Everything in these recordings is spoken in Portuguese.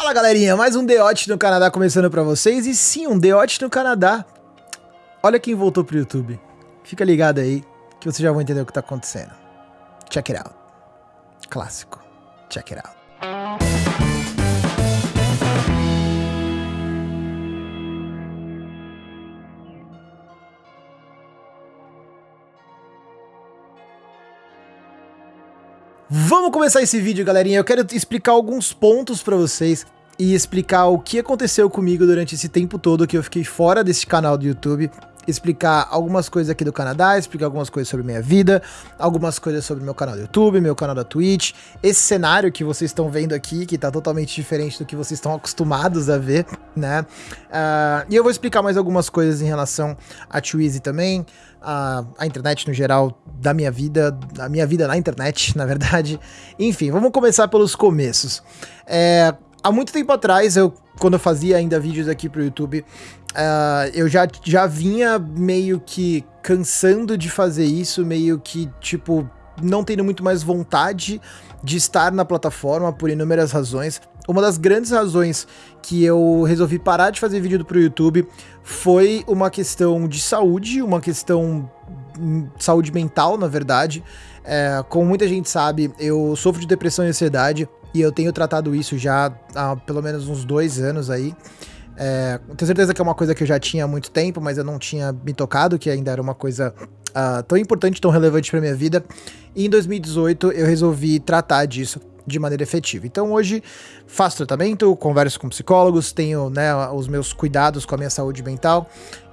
Fala galerinha, mais um Deote no Canadá começando pra vocês. E sim, um Deote no Canadá. Olha quem voltou pro YouTube. Fica ligado aí que vocês já vão entender o que tá acontecendo. Check it out. Clássico. Check it out. Vamos começar esse vídeo, galerinha. Eu quero explicar alguns pontos pra vocês e explicar o que aconteceu comigo durante esse tempo todo que eu fiquei fora desse canal do YouTube explicar algumas coisas aqui do Canadá, explicar algumas coisas sobre minha vida, algumas coisas sobre meu canal do YouTube, meu canal da Twitch, esse cenário que vocês estão vendo aqui, que tá totalmente diferente do que vocês estão acostumados a ver, né? Uh, e eu vou explicar mais algumas coisas em relação a Twizy também, a, a, internet no geral da minha vida, a minha vida na internet, na verdade. Enfim, vamos começar pelos começos. É, há muito tempo atrás, eu, quando eu fazia ainda vídeos aqui pro YouTube, Uh, eu já, já vinha meio que cansando de fazer isso, meio que, tipo, não tendo muito mais vontade de estar na plataforma por inúmeras razões. Uma das grandes razões que eu resolvi parar de fazer vídeo pro YouTube foi uma questão de saúde, uma questão hum, saúde mental, na verdade. É, como muita gente sabe, eu sofro de depressão e ansiedade e eu tenho tratado isso já há pelo menos uns dois anos aí. É, tenho certeza que é uma coisa que eu já tinha há muito tempo, mas eu não tinha me tocado, que ainda era uma coisa uh, tão importante, tão relevante para minha vida. E em 2018 eu resolvi tratar disso de maneira efetiva. Então hoje faço tratamento, converso com psicólogos, tenho né, os meus cuidados com a minha saúde mental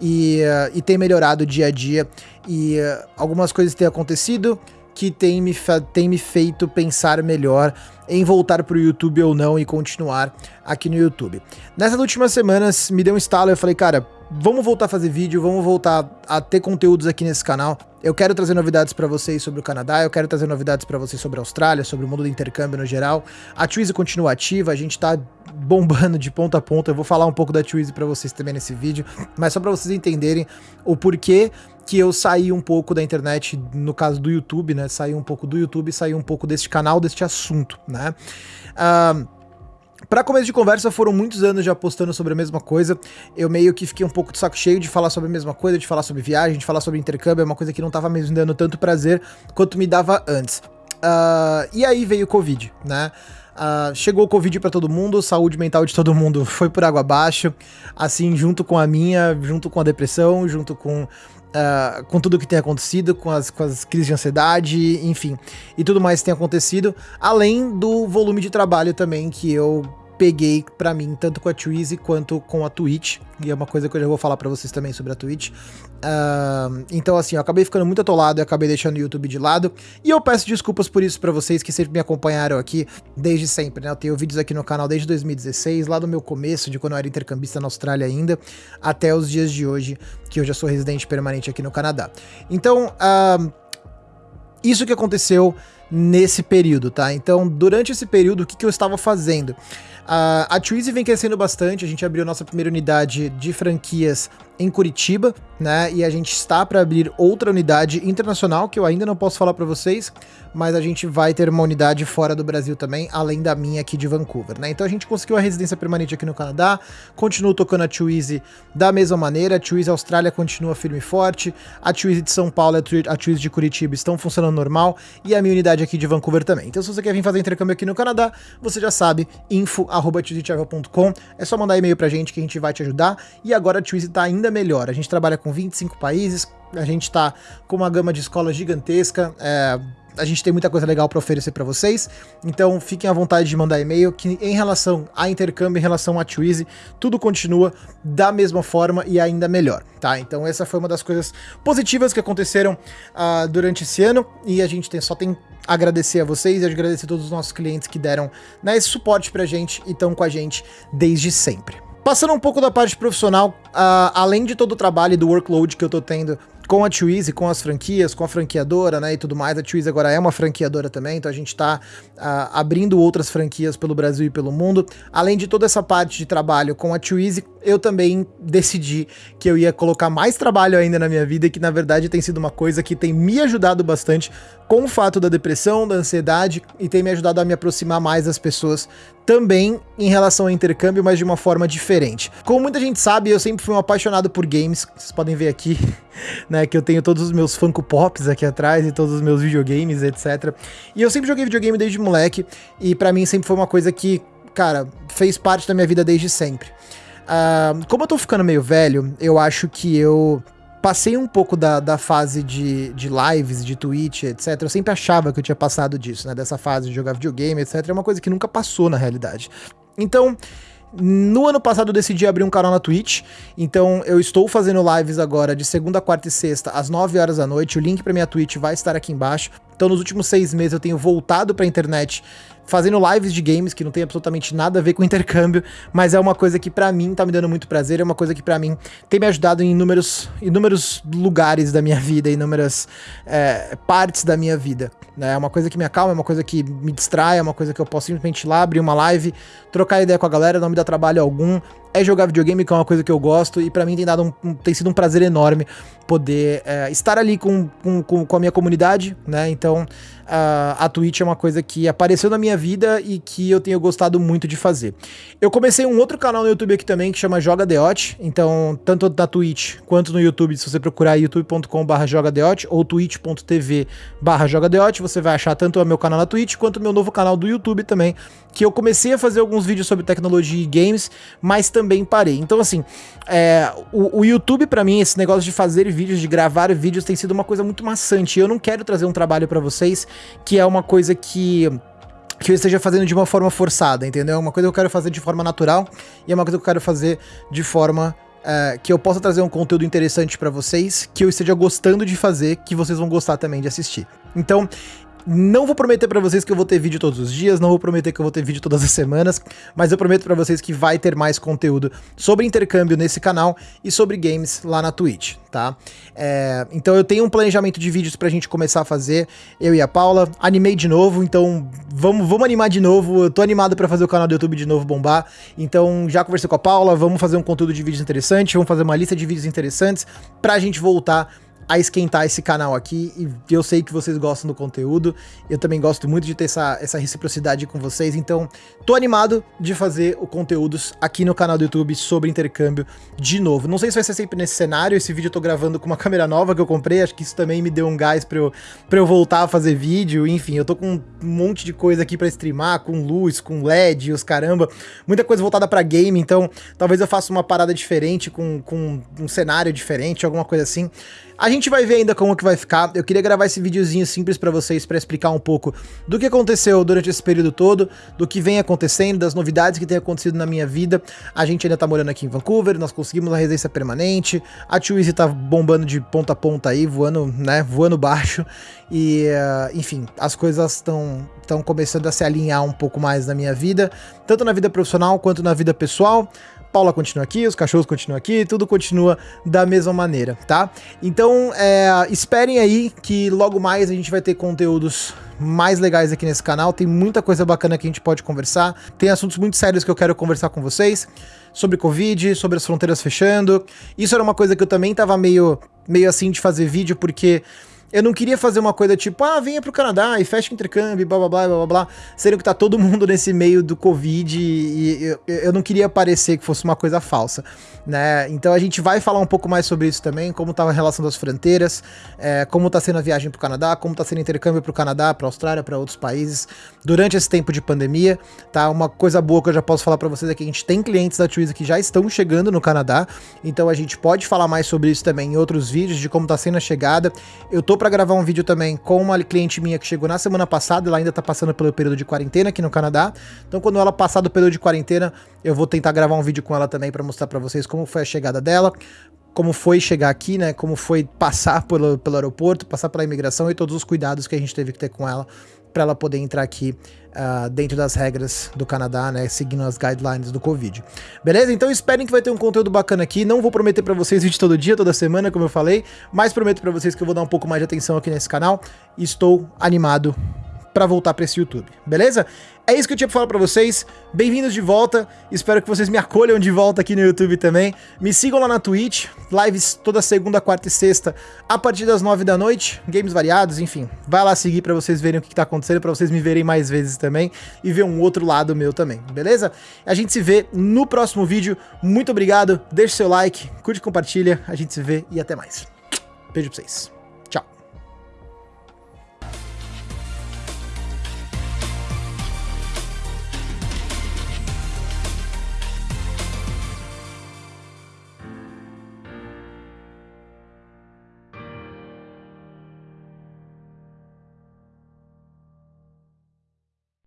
e, uh, e tem melhorado dia a dia. E uh, algumas coisas têm acontecido que tem me, tem me feito pensar melhor em voltar para o YouTube ou não e continuar aqui no YouTube. Nessas últimas semanas me deu um estalo e eu falei, cara, vamos voltar a fazer vídeo, vamos voltar a ter conteúdos aqui nesse canal. Eu quero trazer novidades para vocês sobre o Canadá, eu quero trazer novidades para vocês sobre a Austrália, sobre o mundo do intercâmbio no geral. A Twizy continua ativa, a gente tá bombando de ponta a ponta. Eu vou falar um pouco da Twizy para vocês também nesse vídeo, mas só para vocês entenderem o porquê que eu saí um pouco da internet, no caso do YouTube, né? Saí um pouco do YouTube, saí um pouco deste canal, deste assunto, né? Uh, Pra começo de conversa, foram muitos anos já postando sobre a mesma coisa. Eu meio que fiquei um pouco de saco cheio de falar sobre a mesma coisa, de falar sobre viagem, de falar sobre intercâmbio. É uma coisa que não tava me dando tanto prazer quanto me dava antes. Uh, e aí veio o Covid, né? Uh, chegou o Covid para todo mundo, saúde mental de todo mundo foi por água abaixo, assim, junto com a minha, junto com a depressão, junto com Uh, com tudo que tem acontecido, com as, com as crises de ansiedade, enfim, e tudo mais que tem acontecido, além do volume de trabalho também que eu peguei para mim, tanto com a Twizy quanto com a Twitch, e é uma coisa que eu já vou falar para vocês também sobre a Twitch. Uh, então, assim, eu acabei ficando muito atolado e acabei deixando o YouTube de lado, e eu peço desculpas por isso para vocês que sempre me acompanharam aqui desde sempre, né? Eu tenho vídeos aqui no canal desde 2016, lá do meu começo, de quando eu era intercambista na Austrália ainda, até os dias de hoje, que eu já sou residente permanente aqui no Canadá. Então, uh, isso que aconteceu nesse período, tá? Então, durante esse período, o que, que eu estava fazendo? A, a Twizy vem crescendo bastante, a gente abriu nossa primeira unidade de franquias em Curitiba, né? E a gente está para abrir outra unidade internacional que eu ainda não posso falar para vocês, mas a gente vai ter uma unidade fora do Brasil também, além da minha aqui de Vancouver, né? Então a gente conseguiu a residência permanente aqui no Canadá, continuo tocando a Twizy da mesma maneira, a Twizy Austrália continua firme e forte, a Twizy de São Paulo e a Twizy de Curitiba estão funcionando normal e a minha unidade aqui de Vancouver também. Então se você quer vir fazer intercâmbio aqui no Canadá, você já sabe, info@twizytravel.com, é só mandar e-mail pra gente que a gente vai te ajudar. E agora a Twizy tá ainda melhor. A gente trabalha com 25 países, a gente está com uma gama de escolas gigantesca, é, a gente tem muita coisa legal para oferecer para vocês, então fiquem à vontade de mandar e-mail, que em relação a intercâmbio, em relação a Twizy, tudo continua da mesma forma e ainda melhor, tá? Então essa foi uma das coisas positivas que aconteceram uh, durante esse ano, e a gente tem, só tem agradecer a vocês e agradecer a todos os nossos clientes que deram né, esse suporte pra gente e estão com a gente desde sempre. Passando um pouco da parte profissional, uh, além de todo o trabalho e do workload que eu tô tendo com a Twizy, com as franquias, com a franqueadora, né, e tudo mais. A Twizy agora é uma franqueadora também, então a gente tá uh, abrindo outras franquias pelo Brasil e pelo mundo. Além de toda essa parte de trabalho com a Twizy, eu também decidi que eu ia colocar mais trabalho ainda na minha vida, que na verdade tem sido uma coisa que tem me ajudado bastante com o fato da depressão, da ansiedade, e tem me ajudado a me aproximar mais das pessoas também em relação ao intercâmbio, mas de uma forma diferente. Como muita gente sabe, eu sempre fui um apaixonado por games, vocês podem ver aqui, né, que eu tenho todos os meus Funko Pops aqui atrás e todos os meus videogames, etc. E eu sempre joguei videogame desde moleque, e para mim sempre foi uma coisa que, cara, fez parte da minha vida desde sempre. Uh, como eu tô ficando meio velho, eu acho que eu passei um pouco da, da fase de, de lives, de Twitch, etc. Eu sempre achava que eu tinha passado disso, né? Dessa fase de jogar videogame, etc. É uma coisa que nunca passou na realidade. Então, no ano passado eu decidi abrir um canal na Twitch, então eu estou fazendo lives agora de segunda, quarta e sexta às 9 horas da noite. O link para minha Twitch vai estar aqui embaixo. Então nos últimos seis meses eu tenho voltado para a internet fazendo lives de games que não tem absolutamente nada a ver com intercâmbio, mas é uma coisa que para mim tá me dando muito prazer, é uma coisa que para mim tem me ajudado em inúmeros, inúmeros lugares da minha vida, inúmeras é, partes da minha vida. Né? É uma coisa que me acalma, é uma coisa que me distrai, é uma coisa que eu posso simplesmente ir lá, abrir uma live, trocar ideia com a galera, não me dá trabalho algum, é jogar videogame, que é uma coisa que eu gosto, e para mim tem, dado um, tem sido um prazer enorme poder é, estar ali com, com, com a minha comunidade, né? Então, a, a Twitch é uma coisa que apareceu na minha vida e que eu tenho gostado muito de fazer. Eu comecei um outro canal no YouTube aqui também que chama Joga então tanto na Twitch quanto no YouTube, se você procurar youtube.com/barra jogadeote ou twitch.tv/barra jogadeote, você vai achar tanto o meu canal na Twitch quanto o meu novo canal do YouTube também, que eu comecei a fazer alguns vídeos sobre tecnologia e games, mas também parei. Então assim, é, o, o YouTube para mim esse negócio de fazer vídeos, de gravar vídeos tem sido uma coisa muito maçante. Eu não quero trazer um trabalho para vocês que é uma coisa que que eu esteja fazendo de uma forma forçada, entendeu? É uma coisa que eu quero fazer de forma natural e é uma coisa que eu quero fazer de forma uh, que eu possa trazer um conteúdo interessante para vocês, que eu esteja gostando de fazer, que vocês vão gostar também de assistir. Então, não vou prometer para vocês que eu vou ter vídeo todos os dias, não vou prometer que eu vou ter vídeo todas as semanas, mas eu prometo para vocês que vai ter mais conteúdo sobre intercâmbio nesse canal e sobre games lá na Twitch, tá? É, então eu tenho um planejamento de vídeos pra gente começar a fazer, eu e a Paula, animei de novo, então vamos, vamos animar de novo, eu tô animado para fazer o canal do YouTube de novo bombar, então já conversei com a Paula, vamos fazer um conteúdo de vídeos interessante, vamos fazer uma lista de vídeos interessantes pra gente voltar a esquentar esse canal aqui e eu sei que vocês gostam do conteúdo, eu também gosto muito de ter essa, essa reciprocidade com vocês, então tô animado de fazer o conteúdos aqui no canal do YouTube sobre intercâmbio de novo. Não sei se vai ser sempre nesse cenário, esse vídeo eu tô gravando com uma câmera nova que eu comprei, acho que isso também me deu um gás pra eu, pra eu voltar a fazer vídeo, enfim, eu tô com um monte de coisa aqui pra streamar, com luz, com LED, os caramba, muita coisa voltada pra game, então talvez eu faça uma parada diferente, com, com um cenário diferente, alguma coisa assim. A gente vai ver ainda como que vai ficar. Eu queria gravar esse videozinho simples para vocês para explicar um pouco do que aconteceu durante esse período todo, do que vem acontecendo, das novidades que tem acontecido na minha vida. A gente ainda tá morando aqui em Vancouver, nós conseguimos a residência permanente. A Twizy tá bombando de ponta a ponta aí, voando, né, voando baixo. E, uh, enfim, as coisas estão estão começando a se alinhar um pouco mais na minha vida, tanto na vida profissional quanto na vida pessoal. Paula continua aqui, os cachorros continuam aqui, tudo continua da mesma maneira, tá? Então, é, esperem aí que logo mais a gente vai ter conteúdos mais legais aqui nesse canal, tem muita coisa bacana que a gente pode conversar, tem assuntos muito sérios que eu quero conversar com vocês, sobre Covid, sobre as fronteiras fechando, isso era uma coisa que eu também tava meio, meio assim de fazer vídeo, porque eu não queria fazer uma coisa tipo, ah, venha pro Canadá e fecha o intercâmbio, blá blá blá blá blá, sendo que tá todo mundo nesse meio do Covid e eu, eu não queria parecer que fosse uma coisa falsa, né? Então a gente vai falar um pouco mais sobre isso também, como tá a relação das fronteiras, é, como tá sendo a viagem pro Canadá, como tá sendo intercâmbio pro Canadá, pra Austrália, para outros países, durante esse tempo de pandemia, tá? Uma coisa boa que eu já posso falar para vocês é que a gente tem clientes da Twizy que já estão chegando no Canadá, então a gente pode falar mais sobre isso também em outros vídeos, de como tá sendo a chegada. Eu tô para gravar um vídeo também com uma cliente minha que chegou na semana passada, ela ainda tá passando pelo período de quarentena aqui no Canadá. Então quando ela passar do período de quarentena, eu vou tentar gravar um vídeo com ela também para mostrar para vocês como foi a chegada dela, como foi chegar aqui, né? Como foi passar pelo, pelo aeroporto, passar pela imigração e todos os cuidados que a gente teve que ter com ela para ela poder entrar aqui uh, dentro das regras do Canadá, né, seguindo as guidelines do Covid. Beleza? Então esperem que vai ter um conteúdo bacana aqui. Não vou prometer para vocês vídeo todo dia, toda semana, como eu falei, mas prometo para vocês que eu vou dar um pouco mais de atenção aqui nesse canal. Estou animado pra voltar pra esse YouTube, beleza? É isso que eu tinha pra falar pra vocês. Bem-vindos de volta. Espero que vocês me acolham de volta aqui no YouTube também. Me sigam lá na Twitch. Lives toda segunda, quarta e sexta, a partir das nove da noite. Games variados, enfim. Vai lá seguir pra vocês verem o que, que tá acontecendo, pra vocês me verem mais vezes também. E ver um outro lado meu também, beleza? A gente se vê no próximo vídeo. Muito obrigado. Deixe seu like, curte, compartilha. A gente se vê e até mais. Beijo pra vocês.